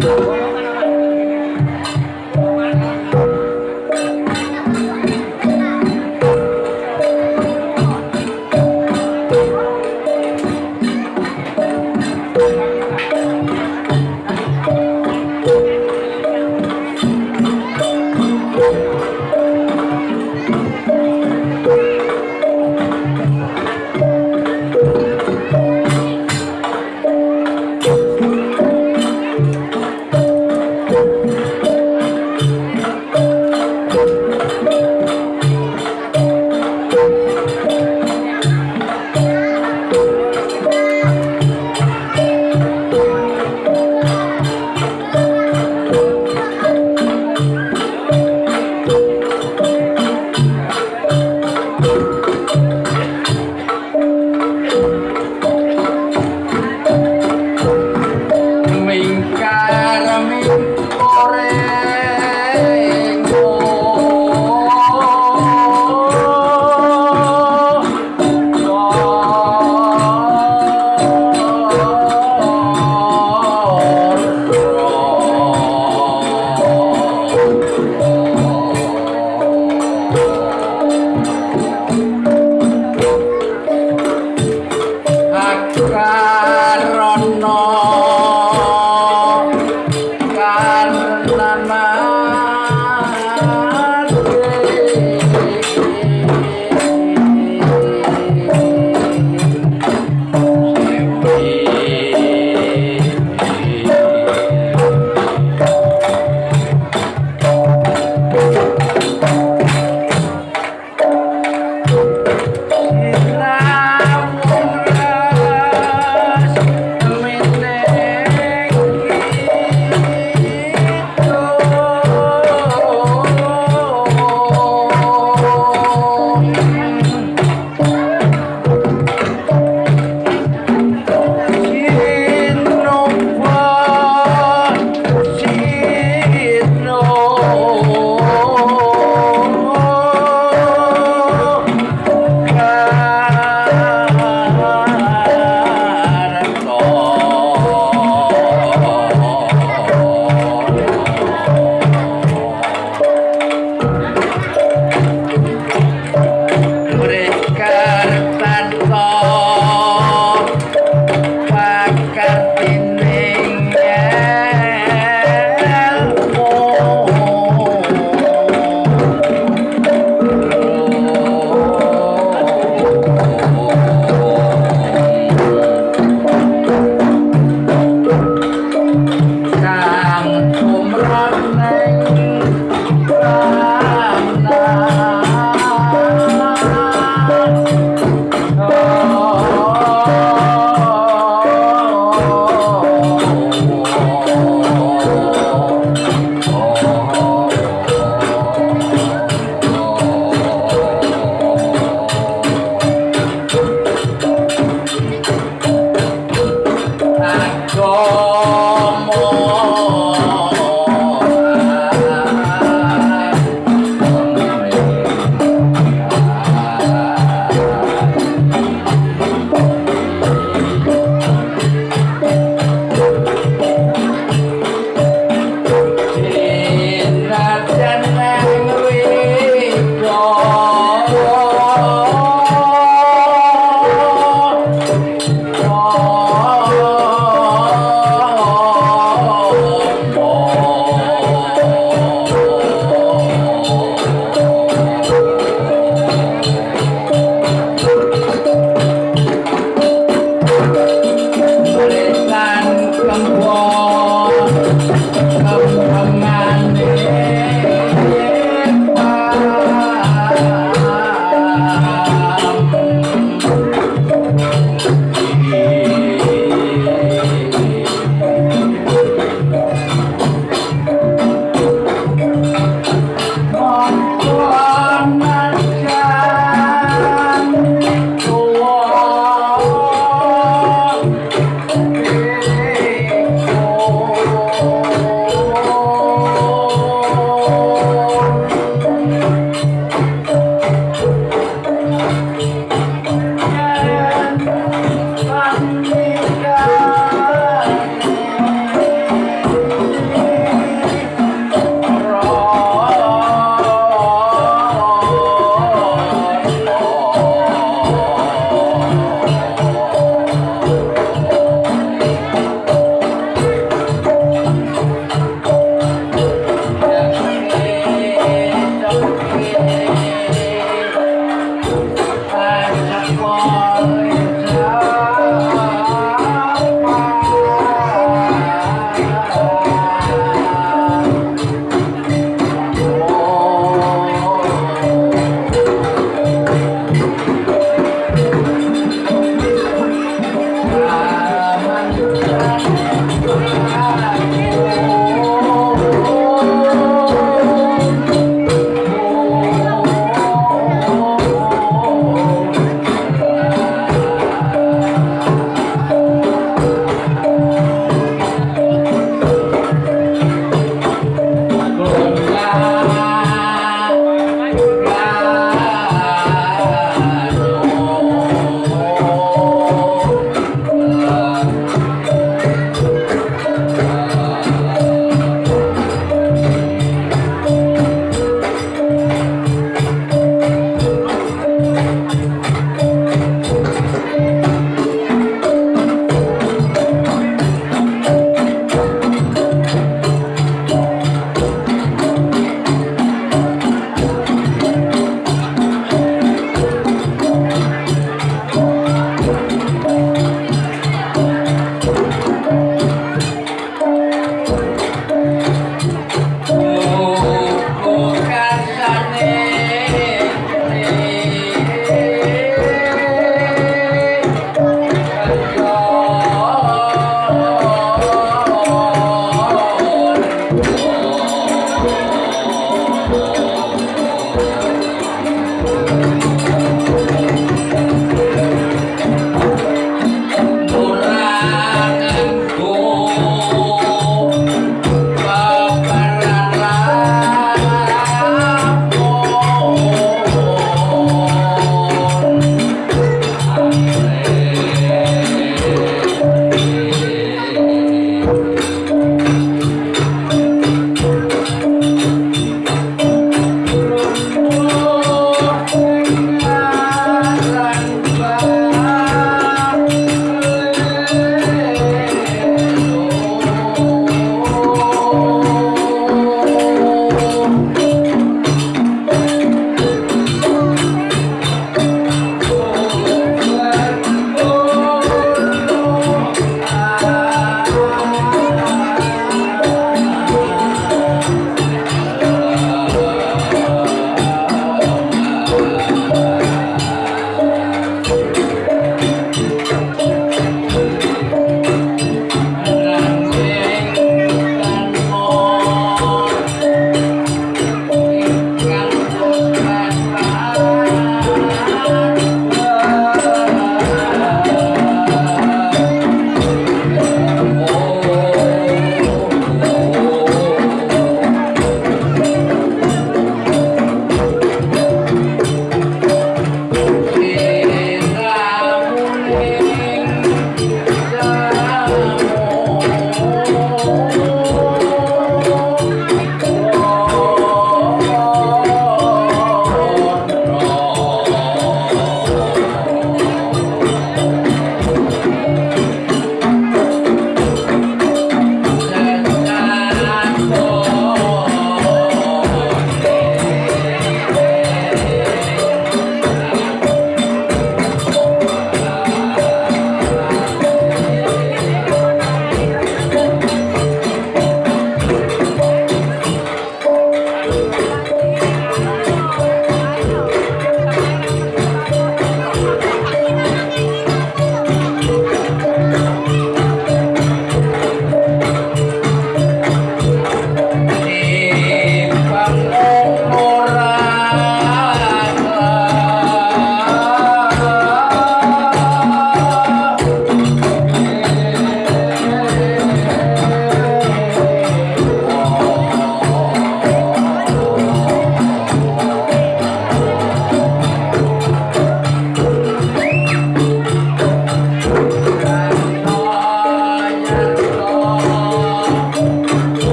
Bueno,